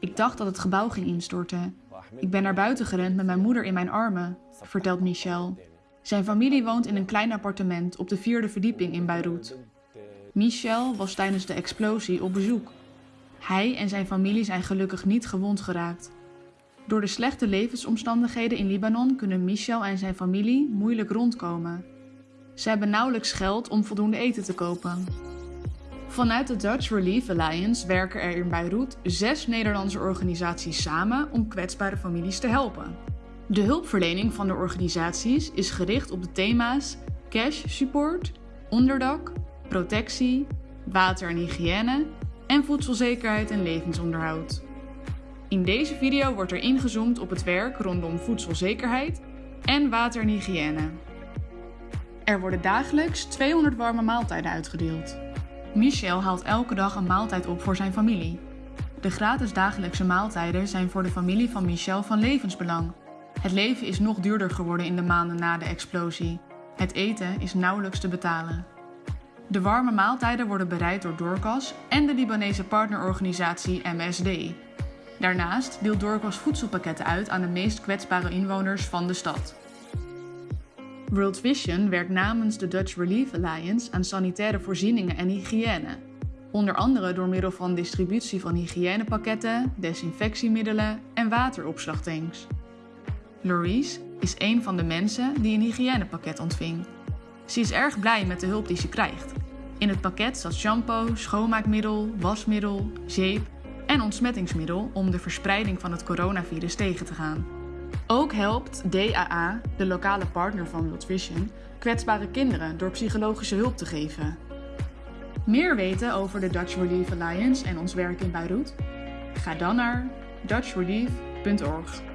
Ik dacht dat het gebouw ging instorten. Ik ben naar buiten gerend met mijn moeder in mijn armen, vertelt Michel. Zijn familie woont in een klein appartement op de vierde verdieping in Beirut. Michel was tijdens de explosie op bezoek. Hij en zijn familie zijn gelukkig niet gewond geraakt. Door de slechte levensomstandigheden in Libanon kunnen Michel en zijn familie moeilijk rondkomen. Ze hebben nauwelijks geld om voldoende eten te kopen. Vanuit de Dutch Relief Alliance werken er in Beirut zes Nederlandse organisaties samen om kwetsbare families te helpen. De hulpverlening van de organisaties is gericht op de thema's cash support, onderdak, protectie, water en hygiëne en voedselzekerheid en levensonderhoud. In deze video wordt er ingezoomd op het werk rondom voedselzekerheid en water en hygiëne. Er worden dagelijks 200 warme maaltijden uitgedeeld. Michel haalt elke dag een maaltijd op voor zijn familie. De gratis dagelijkse maaltijden zijn voor de familie van Michel van levensbelang. Het leven is nog duurder geworden in de maanden na de explosie. Het eten is nauwelijks te betalen. De warme maaltijden worden bereid door Dorcas en de Libanese partnerorganisatie MSD. Daarnaast deelt Dorcas voedselpakketten uit aan de meest kwetsbare inwoners van de stad. World Vision werkt namens de Dutch Relief Alliance aan sanitaire voorzieningen en hygiëne. Onder andere door middel van distributie van hygiënepakketten, desinfectiemiddelen en wateropslagtanks. Louise is een van de mensen die een hygiënepakket ontving. Ze is erg blij met de hulp die ze krijgt. In het pakket zat shampoo, schoonmaakmiddel, wasmiddel, zeep en ontsmettingsmiddel om de verspreiding van het coronavirus tegen te gaan. Ook helpt DAA, de lokale partner van World Vision, kwetsbare kinderen door psychologische hulp te geven. Meer weten over de Dutch Relief Alliance en ons werk in Beirut? Ga dan naar dutchrelief.org.